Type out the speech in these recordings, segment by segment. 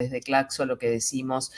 desde Claxo lo que decimos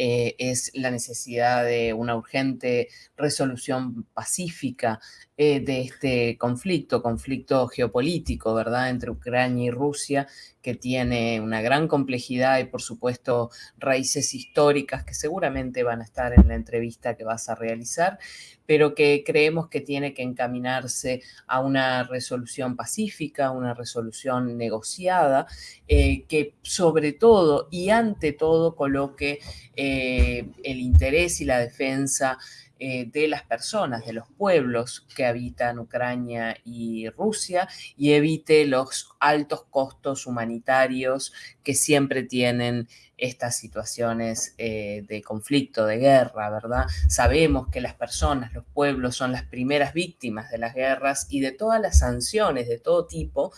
eh, es la necesidad de una urgente resolución pacífica eh, de este conflicto, conflicto geopolítico, ¿verdad?, entre Ucrania y Rusia, que tiene una gran complejidad y, por supuesto, raíces históricas que seguramente van a estar en la entrevista que vas a realizar, pero que creemos que tiene que encaminarse a una resolución pacífica, una resolución negociada, eh, que sobre todo y ante todo coloque el interés y la defensa eh, de las personas, de los pueblos que habitan Ucrania y Rusia y evite los altos costos humanitarios que siempre tienen estas situaciones eh, de conflicto, de guerra, ¿verdad? Sabemos que las personas, los pueblos son las primeras víctimas de las guerras y de todas las sanciones de todo tipo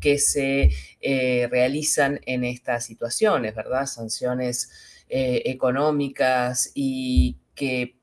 que se eh, realizan en estas situaciones, ¿verdad? Sanciones económicas y que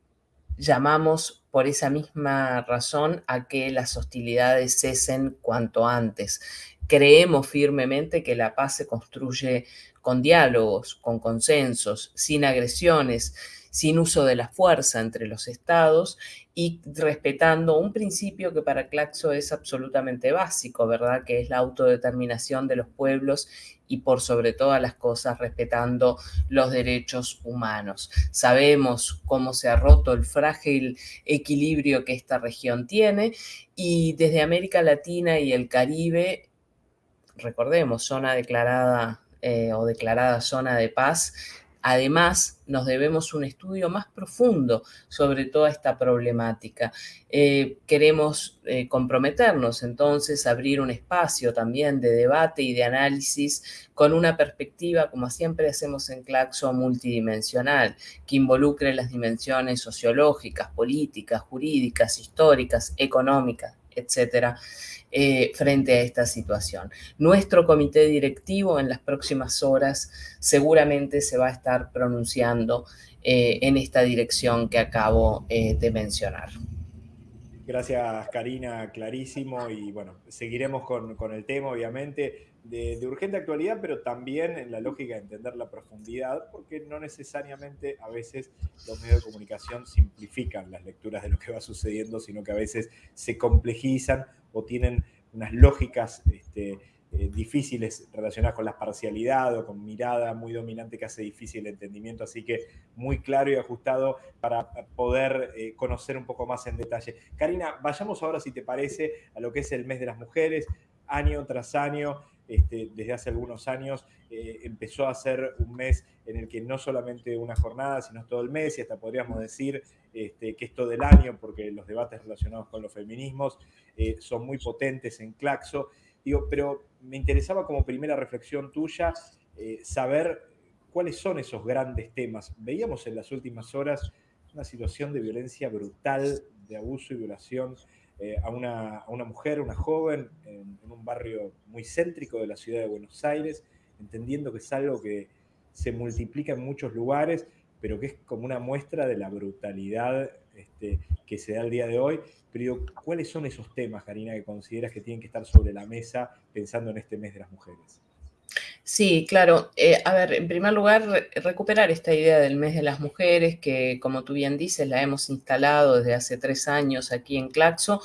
llamamos por esa misma razón a que las hostilidades cesen cuanto antes. Creemos firmemente que la paz se construye con diálogos, con consensos, sin agresiones, sin uso de la fuerza entre los estados y respetando un principio que para Claxo es absolutamente básico, ¿verdad? Que es la autodeterminación de los pueblos y por sobre todas las cosas respetando los derechos humanos. Sabemos cómo se ha roto el frágil equilibrio que esta región tiene y desde América Latina y el Caribe, recordemos, zona declarada eh, o declarada zona de paz, Además, nos debemos un estudio más profundo sobre toda esta problemática. Eh, queremos eh, comprometernos entonces a abrir un espacio también de debate y de análisis con una perspectiva, como siempre hacemos en Claxo, multidimensional, que involucre las dimensiones sociológicas, políticas, jurídicas, históricas, económicas, etcétera, eh, frente a esta situación. Nuestro comité directivo en las próximas horas seguramente se va a estar pronunciando eh, en esta dirección que acabo eh, de mencionar. Gracias, Karina, clarísimo. Y bueno, seguiremos con, con el tema, obviamente de, urgente actualidad, pero también en la lógica de entender la profundidad, porque no necesariamente a veces los medios de comunicación simplifican las lecturas de lo que va sucediendo, sino que a veces se complejizan o tienen unas lógicas este, eh, difíciles relacionadas con la parcialidad o con mirada muy dominante que hace difícil el entendimiento, así que muy claro y ajustado para poder eh, conocer un poco más en detalle. Karina, vayamos ahora, si te parece, a lo que es el mes de las mujeres, año tras año este, desde hace algunos años eh, empezó a ser un mes en el que no solamente una jornada, sino todo el mes, y hasta podríamos decir este, que es todo el año, porque los debates relacionados con los feminismos eh, son muy potentes en Claxo. Pero me interesaba como primera reflexión tuya eh, saber cuáles son esos grandes temas. Veíamos en las últimas horas una situación de violencia brutal, de abuso y violación eh, a, una, a, una, mujer, una joven, en, un barrio muy céntrico de la ciudad de Buenos Aires, entendiendo que es algo que se multiplica en muchos lugares, pero que es como una muestra de la brutalidad este, que se da el día de hoy. Pero ¿cuáles son esos temas, Karina, que consideras que tienen que estar sobre la mesa pensando en este mes de las mujeres? Sí, claro. Eh, a ver, en primer lugar, recuperar esta idea del mes de las mujeres, que como tú bien dices, la hemos instalado desde hace tres años aquí en Claxo,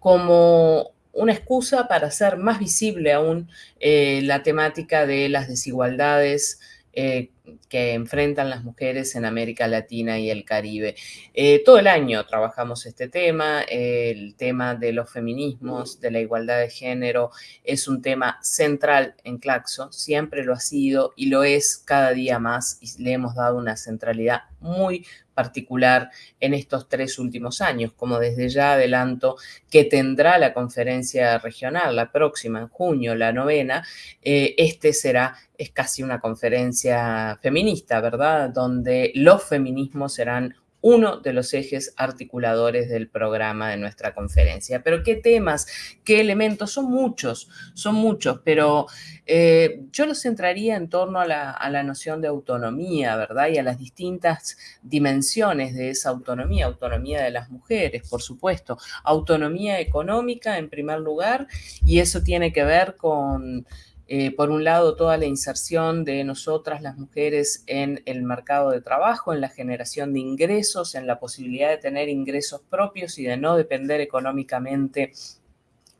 como una excusa para hacer más visible aún eh, la temática de las desigualdades eh, que enfrentan las mujeres en América Latina y el Caribe. Eh, todo el año trabajamos este tema, el tema de los feminismos, de la igualdad de género, es un tema central en Claxo, siempre lo ha sido y lo es cada día más y le hemos dado una centralidad muy particular en estos tres últimos años, como desde ya adelanto que tendrá la conferencia regional, la próxima en junio, la novena, eh, este será, es casi una conferencia feminista, ¿verdad? Donde los feminismos serán uno de los ejes articuladores del programa de nuestra conferencia. Pero qué temas, qué elementos, son muchos, son muchos, pero eh, yo los centraría en torno a la, a la, noción de autonomía, ¿verdad? Y a las distintas dimensiones de esa autonomía, autonomía de las mujeres, por supuesto, autonomía económica en primer lugar, y eso tiene que ver con eh, por un lado, toda la inserción de nosotras, las mujeres, en el mercado de trabajo, en la generación de ingresos, en la posibilidad de tener ingresos propios y de no depender económicamente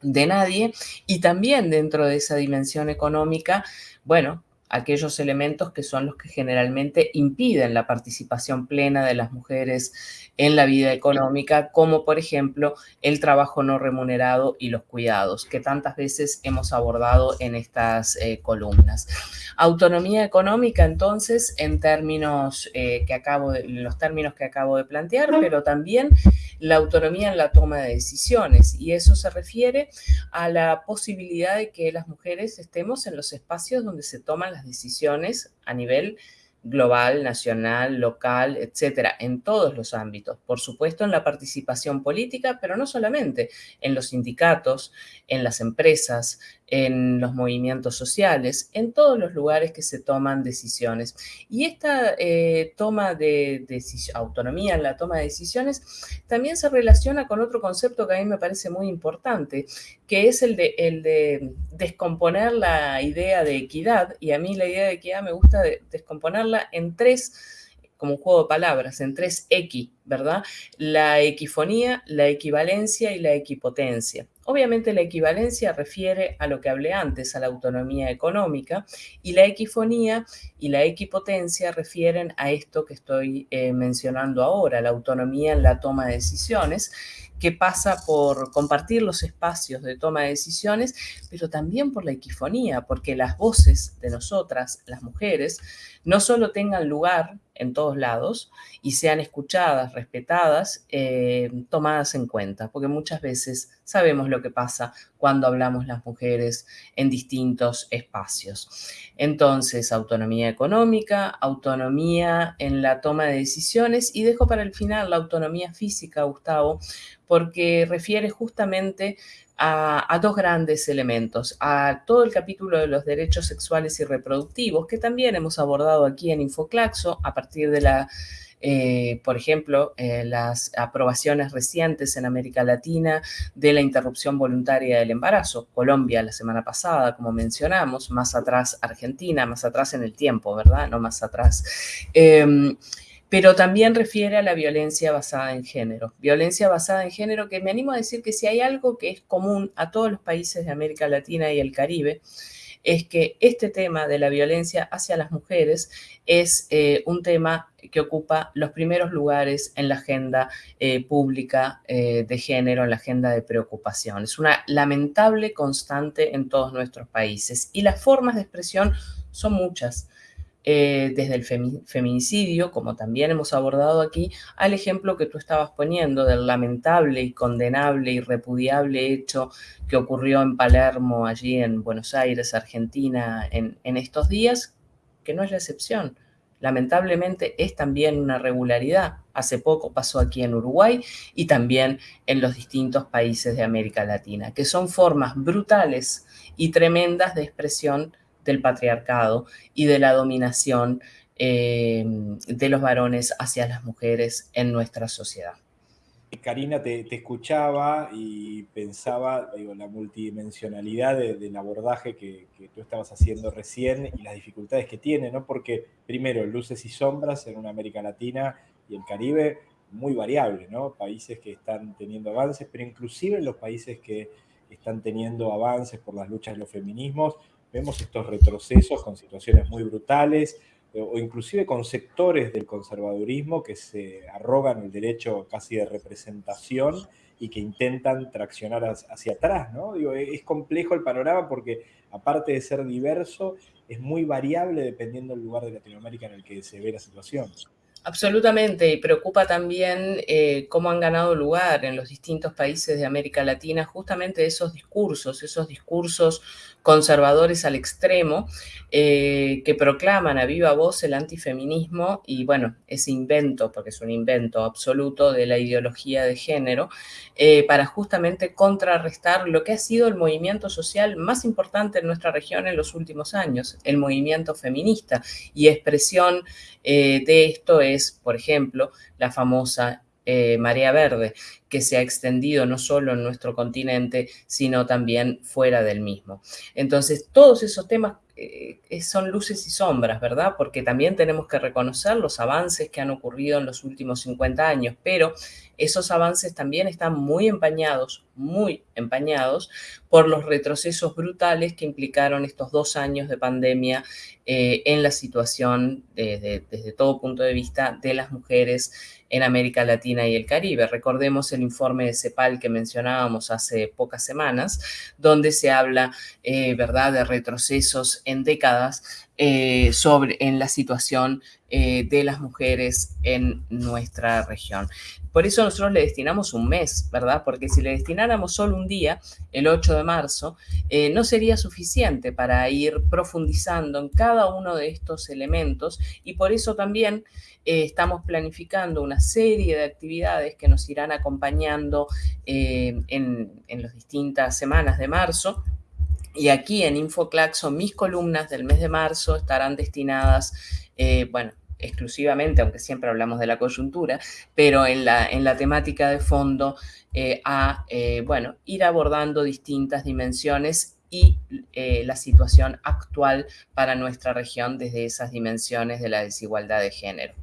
de nadie. Y también dentro de esa dimensión económica, bueno, aquellos elementos que son los que generalmente impiden la participación plena de las mujeres en la vida económica, como por ejemplo el trabajo no remunerado y los cuidados, que tantas veces hemos abordado en estas eh, columnas. Autonomía económica, entonces, en términos eh, que acabo de, los términos que acabo de plantear, pero también la autonomía en la toma de decisiones y eso se refiere a la posibilidad de que las mujeres estemos en los espacios donde se toman las decisiones a nivel global, nacional, local, etcétera, en todos los ámbitos. Por supuesto, en la participación política, pero no solamente, en los sindicatos, en las empresas, en los movimientos sociales, en todos los lugares que se toman decisiones. Y esta eh, toma de, autonomía en la toma de decisiones también se relaciona con otro concepto que a mí me parece muy importante, que es el de, descomponer la idea de equidad. Y a mí la idea de equidad me gusta descomponerla en tres como un juego de palabras, en tres X, ¿verdad? La equifonía, la equivalencia y la equipotencia. Obviamente la equivalencia refiere a lo que hablé antes, a la autonomía económica, y la equifonía y la equipotencia refieren a esto que estoy eh, mencionando ahora, la autonomía en la toma de decisiones, que pasa por compartir los espacios de toma de decisiones, pero también por la equifonía, porque las voces de nosotras, las mujeres, no solo tengan lugar en todos lados y sean escuchadas, respetadas, eh, tomadas en cuenta, porque muchas veces sabemos lo que pasa cuando hablamos las mujeres en distintos espacios. Entonces, autonomía económica, autonomía en la toma de decisiones y dejo para el final la autonomía física, Gustavo, porque refiere justamente a, dos grandes elementos, a todo el capítulo de los derechos sexuales y reproductivos, que también hemos abordado aquí en Infoclaxo a partir de la, eh, por ejemplo, eh, las aprobaciones recientes en América Latina de la interrupción voluntaria del embarazo. Colombia la semana pasada, como mencionamos, más atrás Argentina, más atrás en el tiempo, ¿verdad? No más atrás. Em, pero también refiere a la violencia basada en género. Violencia basada en género que me animo a decir que si hay algo que es común a todos los países de América Latina y el Caribe, es que este tema de la violencia hacia las mujeres es eh, un tema que ocupa los primeros lugares en la agenda eh, pública eh, de género, en la agenda de preocupación. Es una lamentable constante en todos nuestros países y las formas de expresión son muchas. Eh, desde el feminicidio, como también hemos abordado aquí, al ejemplo que tú estabas poniendo del lamentable y condenable y repudiable hecho que ocurrió en Palermo, allí en Buenos Aires, Argentina, en, en estos días, que no es la excepción. Lamentablemente es también una regularidad. Hace poco pasó aquí en Uruguay y también en los distintos países de América Latina, que son formas brutales y tremendas de expresión del patriarcado y de la dominación eh, de los varones hacia las mujeres en nuestra sociedad. Karina, te, escuchaba y pensaba, la multidimensionalidad del abordaje que, tú estabas haciendo recién y las dificultades que tiene, ¿no? Porque, primero, luces y sombras en una América Latina y el Caribe muy variable, ¿no? Países que están teniendo avances, pero inclusive los países que están teniendo avances por las luchas de los feminismos, vemos estos retrocesos con situaciones muy brutales eh, o inclusive con sectores del conservadurismo que se arrogan el derecho casi de representación y que intentan traccionar hacia atrás, ¿no? Digo, es complejo el panorama porque aparte de ser diverso, es muy variable dependiendo del lugar de Latinoamérica en el que se ve la situación. Absolutamente, y preocupa también eh, cómo han ganado lugar en los distintos países de América Latina justamente esos discursos, esos discursos conservadores al extremo eh, que proclaman a viva voz el antifeminismo y bueno, ese invento, porque es un invento absoluto de la ideología de género, eh, para justamente contrarrestar lo que ha sido el movimiento social más importante en nuestra región en los últimos años, el movimiento feminista. Y expresión de esto es, por ejemplo, la famosa eh, Marea Verde, que se ha extendido no solo en nuestro continente, sino también fuera del mismo. Entonces, todos esos temas eh, son luces y sombras, ¿verdad? Porque también tenemos que reconocer los avances que han ocurrido en los últimos 50 años, pero esos avances también están muy empañados, muy empañados por los retrocesos brutales que implicaron estos dos años de pandemia eh, en la situación desde todo punto de vista de las mujeres en América Latina y el Caribe. Recordemos el informe de CEPAL que mencionábamos hace pocas semanas, donde se habla, eh, ¿verdad?, de retrocesos en décadas eh, sobre, en la situación eh, de las mujeres en nuestra región. Por eso nosotros le destinamos un mes, ¿verdad? Porque si le destináramos solo un día, el 8 de marzo, eh, no sería suficiente para ir profundizando en cada uno de estos elementos y por eso también estamos planificando una serie de actividades que nos irán acompañando en, en las distintas semanas de marzo y aquí en InfoClaxo mis columnas del mes de marzo estarán destinadas, eh, bueno, exclusivamente, aunque siempre hablamos de la coyuntura, pero en la, en la temática de fondo eh, a, eh, bueno, ir abordando distintas dimensiones y la situación actual para nuestra región desde esas dimensiones de la desigualdad de género.